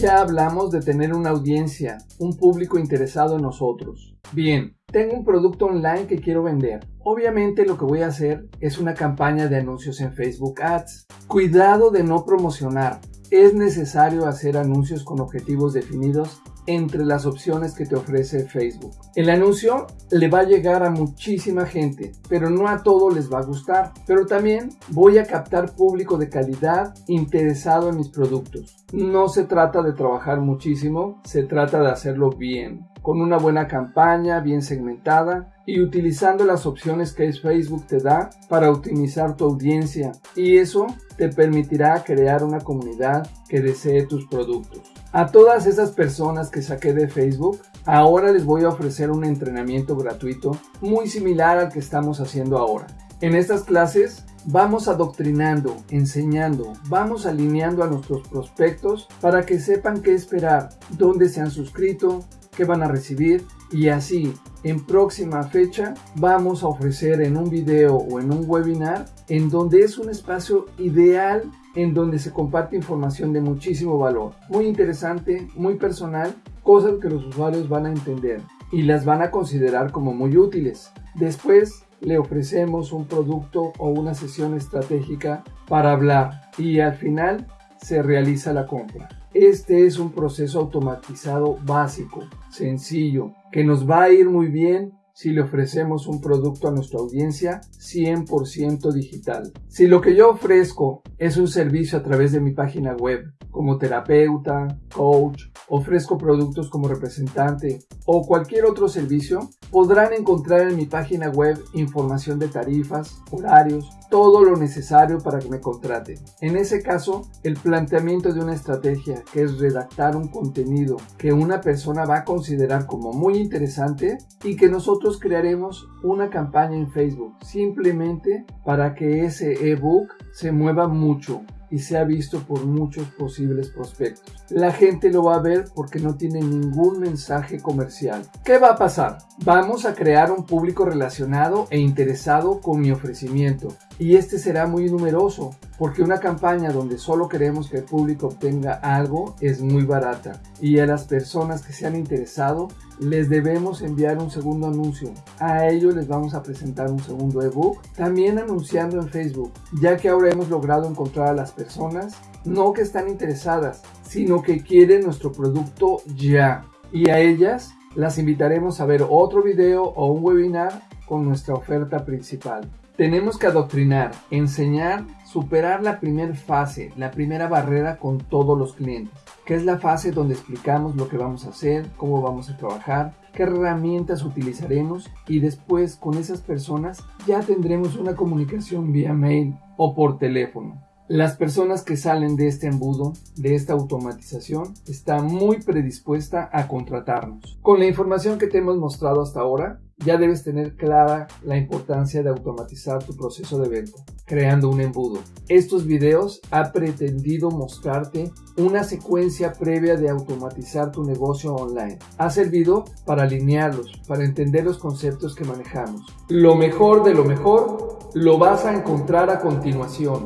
Ya hablamos de tener una audiencia, un público interesado en nosotros. Bien, tengo un producto online que quiero vender. Obviamente lo que voy a hacer es una campaña de anuncios en Facebook Ads. Cuidado de no promocionar. Es necesario hacer anuncios con objetivos definidos entre las opciones que te ofrece Facebook. El anuncio le va a llegar a muchísima gente, pero no a todos les va a gustar. Pero también voy a captar público de calidad interesado en mis productos. No se trata de trabajar muchísimo, se trata de hacerlo bien, con una buena campaña bien segmentada y utilizando las opciones que Facebook te da para optimizar tu audiencia y eso te permitirá crear una comunidad que desee tus productos. A todas esas personas que saqué de Facebook, ahora les voy a ofrecer un entrenamiento gratuito muy similar al que estamos haciendo ahora. En estas clases vamos adoctrinando, enseñando, vamos alineando a nuestros prospectos para que sepan qué esperar, dónde se han suscrito, qué van a recibir y así en próxima fecha vamos a ofrecer en un video o en un webinar en donde es un espacio ideal en donde se comparte información de muchísimo valor, muy interesante, muy personal, cosas que los usuarios van a entender y las van a considerar como muy útiles. Después le ofrecemos un producto o una sesión estratégica para hablar y al final se realiza la compra. Este es un proceso automatizado básico, sencillo, que nos va a ir muy bien si le ofrecemos un producto a nuestra audiencia 100% digital. Si lo que yo ofrezco es un servicio a través de mi página web, como terapeuta, coach, ofrezco productos como representante o cualquier otro servicio, podrán encontrar en mi página web información de tarifas, horarios, todo lo necesario para que me contraten. En ese caso, el planteamiento de una estrategia, que es redactar un contenido que una persona va a considerar como muy interesante y que nosotros crearemos una campaña en Facebook simplemente para que ese ebook se mueva mucho y sea visto por muchos posibles prospectos. La gente lo va a ver porque no tiene ningún mensaje comercial. ¿Qué va a pasar? Vamos a crear un público relacionado e interesado con mi ofrecimiento y este será muy numeroso porque una campaña donde solo queremos que el público obtenga algo es muy barata y a las personas que se han interesado les debemos enviar un segundo anuncio. A ellos les vamos a presentar un segundo ebook, también anunciando en Facebook, ya que ahora hemos logrado encontrar a las personas no que están interesadas, sino que quieren nuestro producto ya. Y a ellas las invitaremos a ver otro video o un webinar con nuestra oferta principal. Tenemos que adoctrinar, enseñar, superar la primera fase, la primera barrera con todos los clientes, que es la fase donde explicamos lo que vamos a hacer, cómo vamos a trabajar, qué herramientas utilizaremos y después con esas personas ya tendremos una comunicación vía mail o por teléfono. Las personas que salen de este embudo, de esta automatización, están muy predispuesta a contratarnos. Con la información que te hemos mostrado hasta ahora, ya debes tener clara la importancia de automatizar tu proceso de venta, creando un embudo. Estos videos ha pretendido mostrarte una secuencia previa de automatizar tu negocio online. Ha servido para alinearlos, para entender los conceptos que manejamos. Lo mejor de lo mejor lo vas a encontrar a continuación.